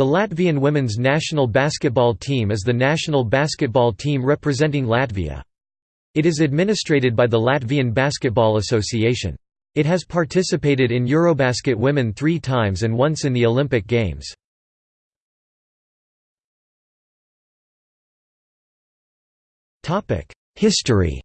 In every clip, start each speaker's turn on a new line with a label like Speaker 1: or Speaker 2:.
Speaker 1: The Latvian women's national basketball team is the national basketball team representing Latvia. It is administrated by the Latvian Basketball Association. It has participated in Eurobasket Women three times and once in the Olympic Games. History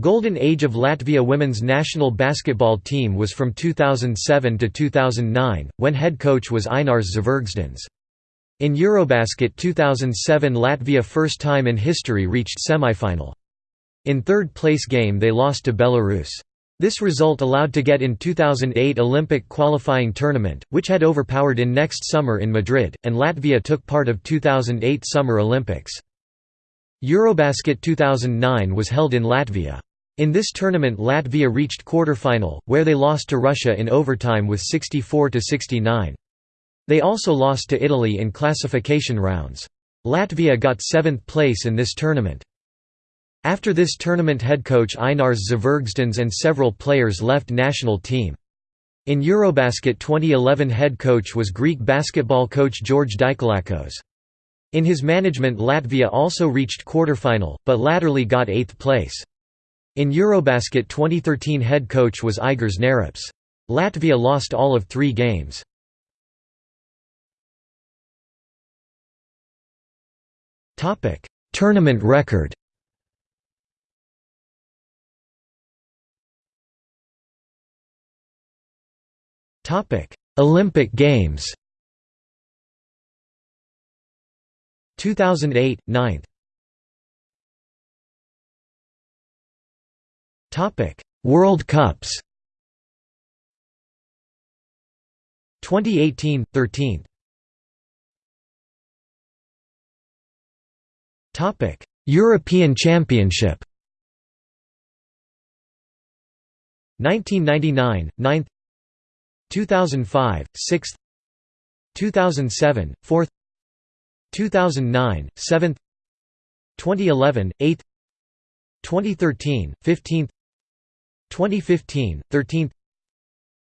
Speaker 1: Golden Age of Latvia women's national basketball team was from 2007 to 2009, when head coach was Ainars Zvirgzdiņš. In Eurobasket 2007 Latvia first time in history reached semifinal. In third place game they lost to Belarus. This result allowed to get in 2008 Olympic qualifying tournament, which had overpowered in next summer in Madrid, and Latvia took part of 2008 Summer Olympics. Eurobasket 2009 was held in Latvia. In this tournament Latvia reached quarter-final, where they lost to Russia in overtime with 64–69. They also lost to Italy in classification rounds. Latvia got seventh place in this tournament. After this tournament head coach Ainars Zvirgzdiņš and several players left national team. In Eurobasket 2011 head coach was Greek basketball coach George Dikaioulakos. In his management Latvia also reached quarter-final, but latterly got eighth place. In Eurobasket 2013 head coach was Aigars Nerups. Latvia lost all of three games. Tournament record Olympic Games 2008 9th Topic: World Cups. 2018 13th. Topic: European Championship. 1999 9th 2005 6th 2007 4th 2009 7th 2011 8th 2013 15th 2015, 13th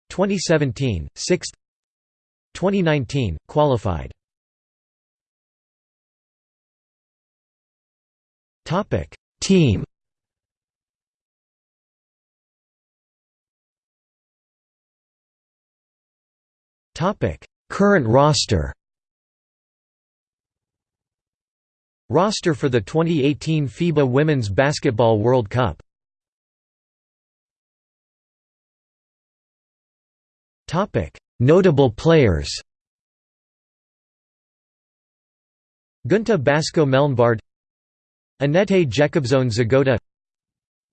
Speaker 1: 2017, 6th 2019, qualified. Team. Current roster. Roster for the 2018 FIBA Women's Basketball World Cup Notable players Gunta Basko Melnbard Anette Jēkabsone Žogota,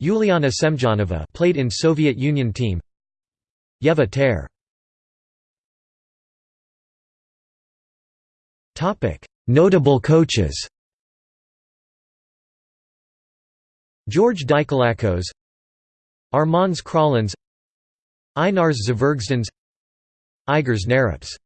Speaker 1: Yuliana Semjonova played in Soviet Union team Yeva Ter Notable coaches George Dikaioulakos Armands Krauliņš Ainars Zvirgzdiņš Aigars Nerups